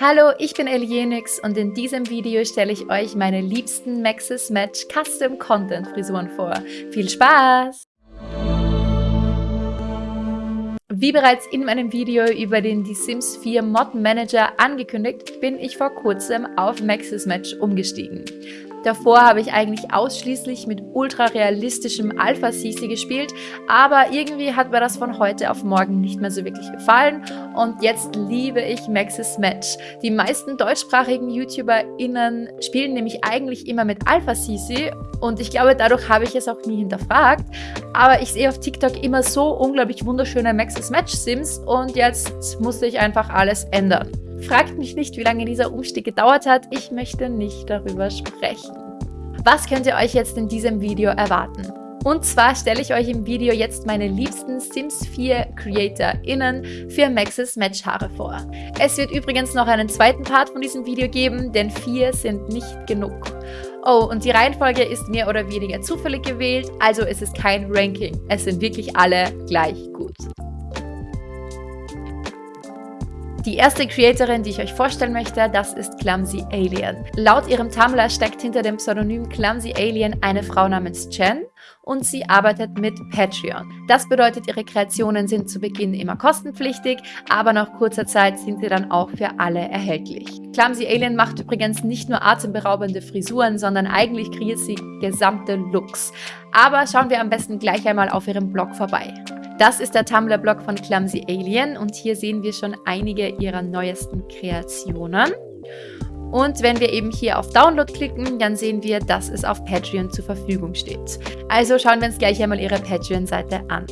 Hallo, ich bin Elienix und in diesem Video stelle ich euch meine liebsten Maxis Match Custom Content Frisuren vor. Viel Spaß! Wie bereits in meinem Video über den Die Sims 4 Mod Manager angekündigt, bin ich vor kurzem auf Maxis Match umgestiegen. Davor habe ich eigentlich ausschließlich mit ultra realistischem Alpha CC gespielt, aber irgendwie hat mir das von heute auf morgen nicht mehr so wirklich gefallen und jetzt liebe ich Maxis Match. Die meisten deutschsprachigen YouTuberInnen spielen nämlich eigentlich immer mit Alpha CC und ich glaube, dadurch habe ich es auch nie hinterfragt, aber ich sehe auf TikTok immer so unglaublich wunderschöne Maxis Match Sims und jetzt musste ich einfach alles ändern. Fragt mich nicht, wie lange dieser Umstieg gedauert hat. Ich möchte nicht darüber sprechen. Was könnt ihr euch jetzt in diesem Video erwarten? Und zwar stelle ich euch im Video jetzt meine liebsten Sims 4 CreatorInnen für Maxis Matchhaare vor. Es wird übrigens noch einen zweiten Part von diesem Video geben, denn vier sind nicht genug. Oh, und die Reihenfolge ist mehr oder weniger zufällig gewählt, also es ist kein Ranking. Es sind wirklich alle gleich gut. Die erste Creatorin, die ich euch vorstellen möchte, das ist Clumsy Alien. Laut ihrem Tumblr steckt hinter dem Pseudonym Clumsy Alien eine Frau namens Jen und sie arbeitet mit Patreon. Das bedeutet, ihre Kreationen sind zu Beginn immer kostenpflichtig, aber nach kurzer Zeit sind sie dann auch für alle erhältlich. Clumsy Alien macht übrigens nicht nur atemberaubende Frisuren, sondern eigentlich kreiert sie gesamte Looks. Aber schauen wir am besten gleich einmal auf ihrem Blog vorbei. Das ist der Tumblr-Blog von Clumsy Alien und hier sehen wir schon einige ihrer neuesten Kreationen. Und wenn wir eben hier auf Download klicken, dann sehen wir, dass es auf Patreon zur Verfügung steht. Also schauen wir uns gleich einmal ihre Patreon-Seite an.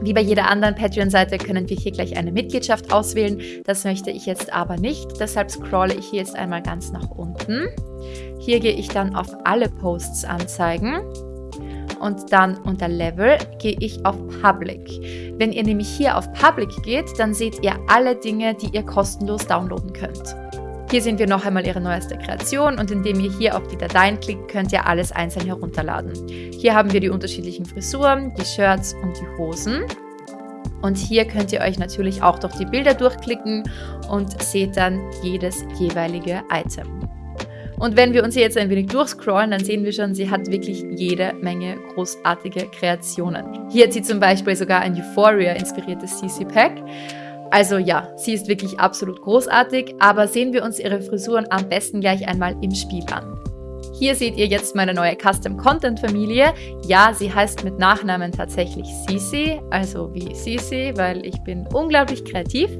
Wie bei jeder anderen Patreon-Seite können wir hier gleich eine Mitgliedschaft auswählen. Das möchte ich jetzt aber nicht, deshalb scrolle ich hier jetzt einmal ganz nach unten. Hier gehe ich dann auf alle Posts anzeigen und dann unter Level gehe ich auf Public. Wenn ihr nämlich hier auf Public geht, dann seht ihr alle Dinge, die ihr kostenlos downloaden könnt. Hier sehen wir noch einmal ihre neueste Kreation und indem ihr hier auf die Dateien klickt, könnt ihr alles einzeln herunterladen. Hier haben wir die unterschiedlichen Frisuren, die Shirts und die Hosen. Und hier könnt ihr euch natürlich auch durch die Bilder durchklicken und seht dann jedes jeweilige Item. Und wenn wir uns hier jetzt ein wenig durchscrollen, dann sehen wir schon, sie hat wirklich jede Menge großartige Kreationen. Hier hat sie zum Beispiel sogar ein Euphoria-inspiriertes CC-Pack. Also ja, sie ist wirklich absolut großartig, aber sehen wir uns ihre Frisuren am besten gleich einmal im Spiel an. Hier seht ihr jetzt meine neue Custom Content Familie. Ja, sie heißt mit Nachnamen tatsächlich Sisi, also wie Sisi, weil ich bin unglaublich kreativ.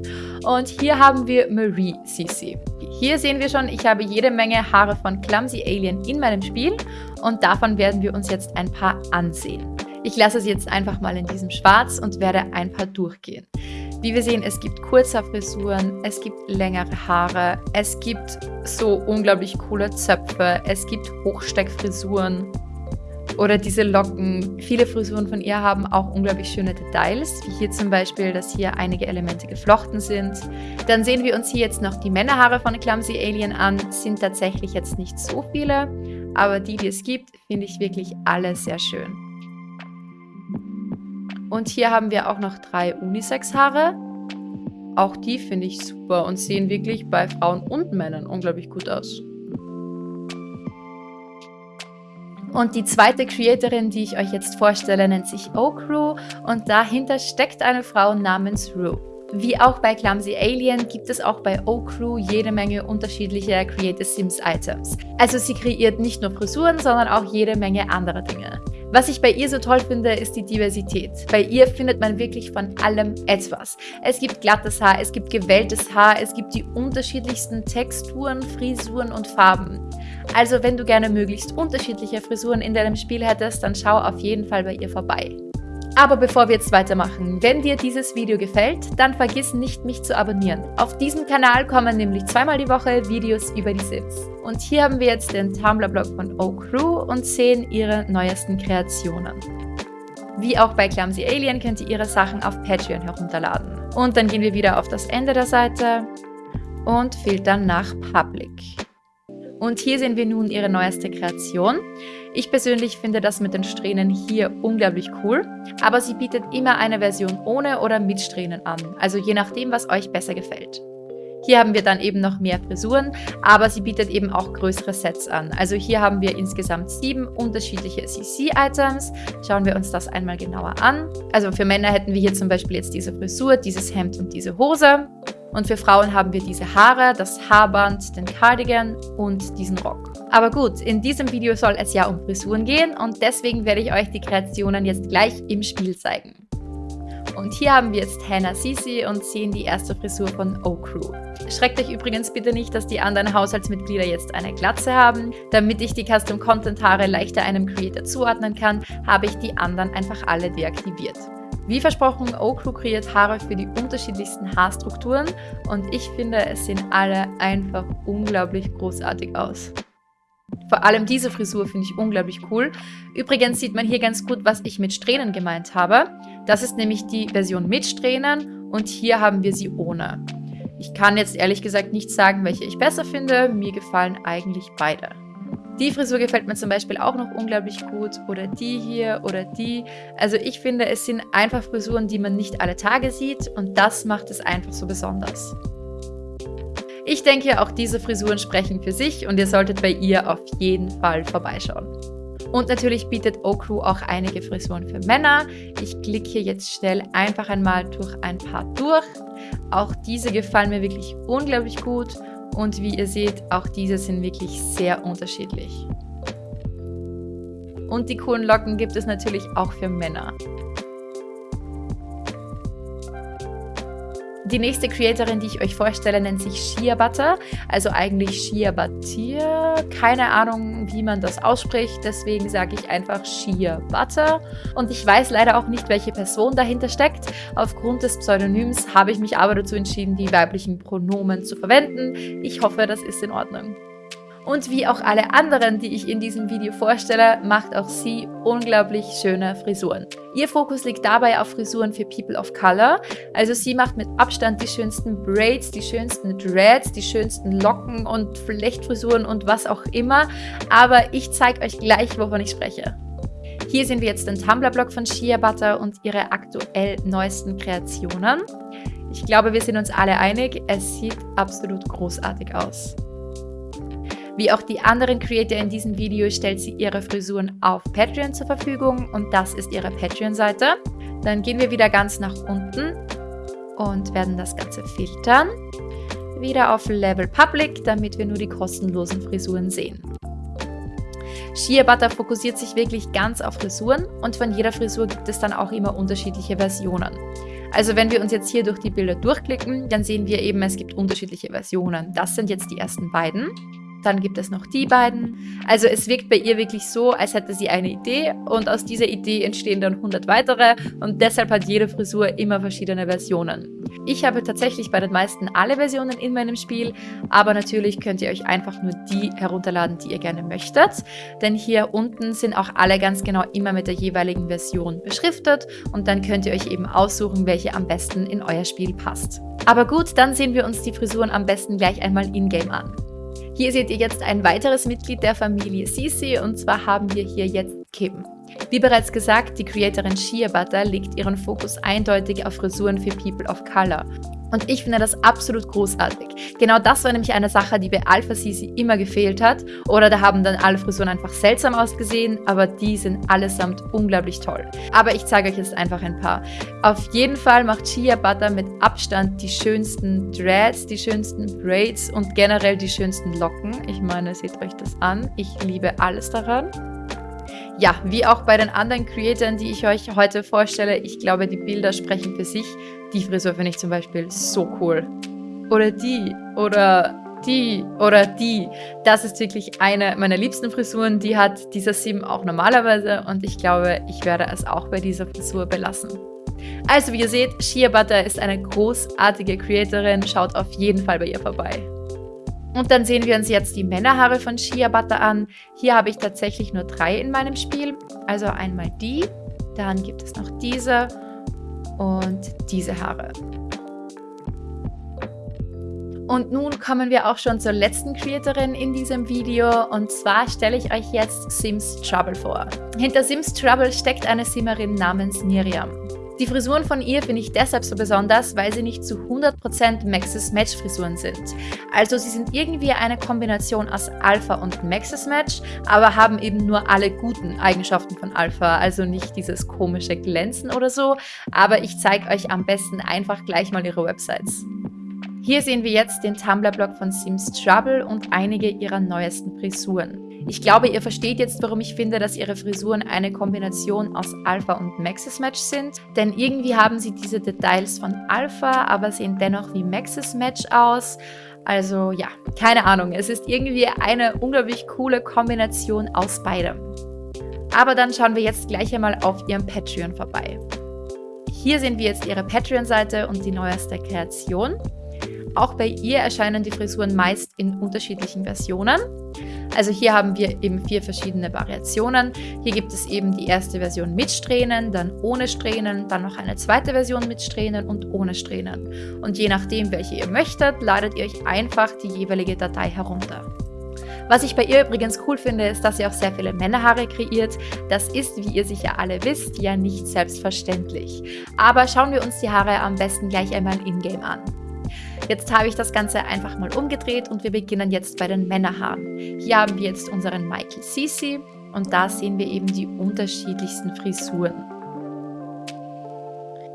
Und hier haben wir Marie Sisi. Hier sehen wir schon, ich habe jede Menge Haare von Clumsy Alien in meinem Spiel und davon werden wir uns jetzt ein paar ansehen. Ich lasse sie jetzt einfach mal in diesem Schwarz und werde ein paar durchgehen. Wie wir sehen, es gibt kurze Frisuren, es gibt längere Haare, es gibt so unglaublich coole Zöpfe, es gibt Hochsteckfrisuren oder diese Locken. Viele Frisuren von ihr haben auch unglaublich schöne Details, wie hier zum Beispiel, dass hier einige Elemente geflochten sind. Dann sehen wir uns hier jetzt noch die Männerhaare von Clumsy Alien an. sind tatsächlich jetzt nicht so viele, aber die, die es gibt, finde ich wirklich alle sehr schön. Und hier haben wir auch noch drei Unisex-Haare. Auch die finde ich super und sehen wirklich bei Frauen und Männern unglaublich gut aus. Und die zweite Creatorin, die ich euch jetzt vorstelle, nennt sich Okru und dahinter steckt eine Frau namens Rue. Wie auch bei Clumsy Alien gibt es auch bei O-Crew jede Menge unterschiedlicher Creative Sims Items. Also sie kreiert nicht nur Frisuren, sondern auch jede Menge andere Dinge. Was ich bei ihr so toll finde, ist die Diversität. Bei ihr findet man wirklich von allem etwas. Es gibt glattes Haar, es gibt gewelltes Haar, es gibt die unterschiedlichsten Texturen, Frisuren und Farben. Also wenn du gerne möglichst unterschiedliche Frisuren in deinem Spiel hättest, dann schau auf jeden Fall bei ihr vorbei. Aber bevor wir jetzt weitermachen, wenn dir dieses Video gefällt, dann vergiss nicht, mich zu abonnieren. Auf diesem Kanal kommen nämlich zweimal die Woche Videos über die Sims. Und hier haben wir jetzt den Tumblr-Blog von O-Crew und sehen ihre neuesten Kreationen. Wie auch bei Clumsy Alien könnt ihr ihre Sachen auf Patreon herunterladen. Und dann gehen wir wieder auf das Ende der Seite und filtern nach Public. Und hier sehen wir nun ihre neueste Kreation. Ich persönlich finde das mit den Strähnen hier unglaublich cool, aber sie bietet immer eine Version ohne oder mit Strähnen an, also je nachdem, was euch besser gefällt. Hier haben wir dann eben noch mehr Frisuren, aber sie bietet eben auch größere Sets an. Also hier haben wir insgesamt sieben unterschiedliche CC-Items. Schauen wir uns das einmal genauer an. Also für Männer hätten wir hier zum Beispiel jetzt diese Frisur, dieses Hemd und diese Hose. Und für Frauen haben wir diese Haare, das Haarband, den Cardigan und diesen Rock. Aber gut, in diesem Video soll es ja um Frisuren gehen und deswegen werde ich euch die Kreationen jetzt gleich im Spiel zeigen. Und hier haben wir jetzt Hannah Sisi und sehen die erste Frisur von O-Crew. Schreckt euch übrigens bitte nicht, dass die anderen Haushaltsmitglieder jetzt eine Glatze haben. Damit ich die Custom Content Haare leichter einem Creator zuordnen kann, habe ich die anderen einfach alle deaktiviert. Wie versprochen, O-Crew kreiert Haare für die unterschiedlichsten Haarstrukturen und ich finde, es sehen alle einfach unglaublich großartig aus. Vor allem diese Frisur finde ich unglaublich cool. Übrigens sieht man hier ganz gut, was ich mit Strähnen gemeint habe. Das ist nämlich die Version mit Strähnen und hier haben wir sie ohne. Ich kann jetzt ehrlich gesagt nicht sagen, welche ich besser finde. Mir gefallen eigentlich beide. Die Frisur gefällt mir zum Beispiel auch noch unglaublich gut. Oder die hier oder die. Also ich finde, es sind einfach Frisuren, die man nicht alle Tage sieht. Und das macht es einfach so besonders. Ich denke, auch diese Frisuren sprechen für sich und ihr solltet bei ihr auf jeden Fall vorbeischauen. Und natürlich bietet O-Crew auch einige Frisuren für Männer. Ich klicke hier jetzt schnell einfach einmal durch ein paar durch. Auch diese gefallen mir wirklich unglaublich gut und wie ihr seht, auch diese sind wirklich sehr unterschiedlich. Und die coolen Locken gibt es natürlich auch für Männer. Die nächste Creatorin, die ich euch vorstelle, nennt sich Shia Butter, also eigentlich Shia Batir. Keine Ahnung, wie man das ausspricht, deswegen sage ich einfach Shia Butter. Und ich weiß leider auch nicht, welche Person dahinter steckt. Aufgrund des Pseudonyms habe ich mich aber dazu entschieden, die weiblichen Pronomen zu verwenden. Ich hoffe, das ist in Ordnung. Und wie auch alle anderen, die ich in diesem Video vorstelle, macht auch sie unglaublich schöne Frisuren. Ihr Fokus liegt dabei auf Frisuren für People of Color. Also sie macht mit Abstand die schönsten Braids, die schönsten Dreads, die schönsten Locken und Flechtfrisuren und was auch immer. Aber ich zeige euch gleich, wovon ich spreche. Hier sehen wir jetzt den Tumblr-Blog von Shia Butter und ihre aktuell neuesten Kreationen. Ich glaube, wir sind uns alle einig, es sieht absolut großartig aus. Wie auch die anderen Creator in diesem Video stellt sie ihre Frisuren auf Patreon zur Verfügung und das ist ihre Patreon-Seite. Dann gehen wir wieder ganz nach unten und werden das Ganze filtern. Wieder auf Level Public, damit wir nur die kostenlosen Frisuren sehen. Shea Butter fokussiert sich wirklich ganz auf Frisuren und von jeder Frisur gibt es dann auch immer unterschiedliche Versionen. Also wenn wir uns jetzt hier durch die Bilder durchklicken, dann sehen wir eben, es gibt unterschiedliche Versionen. Das sind jetzt die ersten beiden. Dann gibt es noch die beiden. Also es wirkt bei ihr wirklich so, als hätte sie eine Idee und aus dieser Idee entstehen dann 100 weitere und deshalb hat jede Frisur immer verschiedene Versionen. Ich habe tatsächlich bei den meisten alle Versionen in meinem Spiel, aber natürlich könnt ihr euch einfach nur die herunterladen, die ihr gerne möchtet. Denn hier unten sind auch alle ganz genau immer mit der jeweiligen Version beschriftet und dann könnt ihr euch eben aussuchen, welche am besten in euer Spiel passt. Aber gut, dann sehen wir uns die Frisuren am besten gleich einmal in-game an. Hier seht ihr jetzt ein weiteres Mitglied der Familie Sisi und zwar haben wir hier jetzt Kim. Wie bereits gesagt, die Creatorin Shia Butter legt ihren Fokus eindeutig auf Frisuren für People of Color. Und ich finde das absolut großartig. Genau das war nämlich eine Sache, die bei Alpha Sisi immer gefehlt hat. Oder da haben dann alle Frisuren einfach seltsam ausgesehen, aber die sind allesamt unglaublich toll. Aber ich zeige euch jetzt einfach ein paar. Auf jeden Fall macht Shia Butter mit Abstand die schönsten Dreads, die schönsten Braids und generell die schönsten Locken. Ich meine, seht euch das an. Ich liebe alles daran. Ja, wie auch bei den anderen Creatoren, die ich euch heute vorstelle, ich glaube, die Bilder sprechen für sich. Die Frisur finde ich zum Beispiel so cool. Oder die, oder die, oder die. Das ist wirklich eine meiner liebsten Frisuren. Die hat dieser Sim auch normalerweise und ich glaube, ich werde es auch bei dieser Frisur belassen. Also wie ihr seht, Shia Butter ist eine großartige Creatorin. Schaut auf jeden Fall bei ihr vorbei. Und dann sehen wir uns jetzt die Männerhaare von Shia Butter an. Hier habe ich tatsächlich nur drei in meinem Spiel. Also einmal die, dann gibt es noch diese und diese Haare. Und nun kommen wir auch schon zur letzten Creatorin in diesem Video und zwar stelle ich euch jetzt Sims Trouble vor. Hinter Sims Trouble steckt eine Simmerin namens Miriam. Die Frisuren von ihr finde ich deshalb so besonders, weil sie nicht zu 100% Maxis Match Frisuren sind. Also sie sind irgendwie eine Kombination aus Alpha und Maxis Match, aber haben eben nur alle guten Eigenschaften von Alpha, also nicht dieses komische Glänzen oder so, aber ich zeige euch am besten einfach gleich mal ihre Websites. Hier sehen wir jetzt den Tumblr-Blog von Sims Trouble und einige ihrer neuesten Frisuren. Ich glaube, ihr versteht jetzt, warum ich finde, dass ihre Frisuren eine Kombination aus Alpha und Maxis Match sind. Denn irgendwie haben sie diese Details von Alpha, aber sehen dennoch wie Maxis Match aus. Also ja, keine Ahnung. Es ist irgendwie eine unglaublich coole Kombination aus beidem. Aber dann schauen wir jetzt gleich einmal auf ihrem Patreon vorbei. Hier sehen wir jetzt ihre Patreon-Seite und die neueste Kreation. Auch bei ihr erscheinen die Frisuren meist in unterschiedlichen Versionen. Also hier haben wir eben vier verschiedene Variationen. Hier gibt es eben die erste Version mit Strähnen, dann ohne Strähnen, dann noch eine zweite Version mit Strähnen und ohne Strähnen. Und je nachdem, welche ihr möchtet, ladet ihr euch einfach die jeweilige Datei herunter. Was ich bei ihr übrigens cool finde, ist, dass sie auch sehr viele Männerhaare kreiert. Das ist, wie ihr sicher alle wisst, ja nicht selbstverständlich. Aber schauen wir uns die Haare am besten gleich einmal in-game an. Jetzt habe ich das Ganze einfach mal umgedreht und wir beginnen jetzt bei den Männerhaaren. Hier haben wir jetzt unseren Michael Sisi und da sehen wir eben die unterschiedlichsten Frisuren.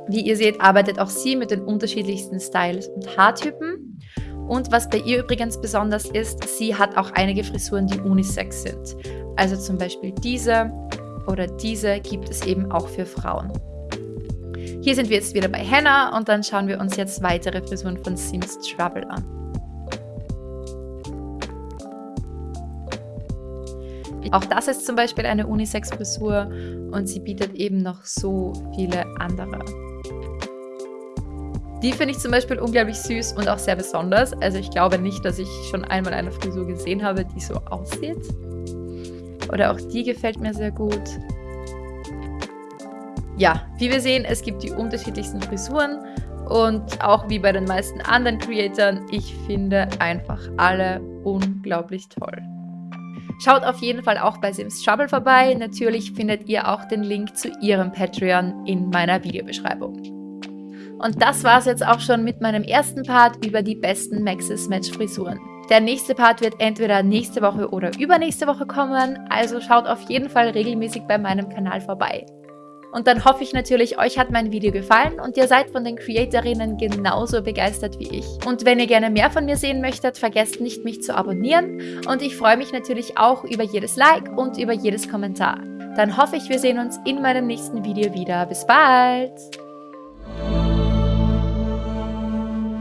Wie ihr seht, arbeitet auch sie mit den unterschiedlichsten Styles und Haartypen. Und was bei ihr übrigens besonders ist, sie hat auch einige Frisuren, die unisex sind. Also zum Beispiel diese oder diese gibt es eben auch für Frauen. Hier sind wir jetzt wieder bei Hannah und dann schauen wir uns jetzt weitere Frisuren von Sims Trouble an. Auch das ist zum Beispiel eine Unisex-Frisur und sie bietet eben noch so viele andere. Die finde ich zum Beispiel unglaublich süß und auch sehr besonders. Also ich glaube nicht, dass ich schon einmal eine Frisur gesehen habe, die so aussieht. Oder auch die gefällt mir sehr gut. Ja, wie wir sehen, es gibt die unterschiedlichsten Frisuren und auch wie bei den meisten anderen Creatoren, ich finde einfach alle unglaublich toll. Schaut auf jeden Fall auch bei Sims Trouble vorbei. Natürlich findet ihr auch den Link zu ihrem Patreon in meiner Videobeschreibung. Und das war es jetzt auch schon mit meinem ersten Part über die besten Maxis Match Frisuren. Der nächste Part wird entweder nächste Woche oder übernächste Woche kommen, also schaut auf jeden Fall regelmäßig bei meinem Kanal vorbei. Und dann hoffe ich natürlich, euch hat mein Video gefallen und ihr seid von den Creatorinnen genauso begeistert wie ich. Und wenn ihr gerne mehr von mir sehen möchtet, vergesst nicht, mich zu abonnieren. Und ich freue mich natürlich auch über jedes Like und über jedes Kommentar. Dann hoffe ich, wir sehen uns in meinem nächsten Video wieder. Bis bald!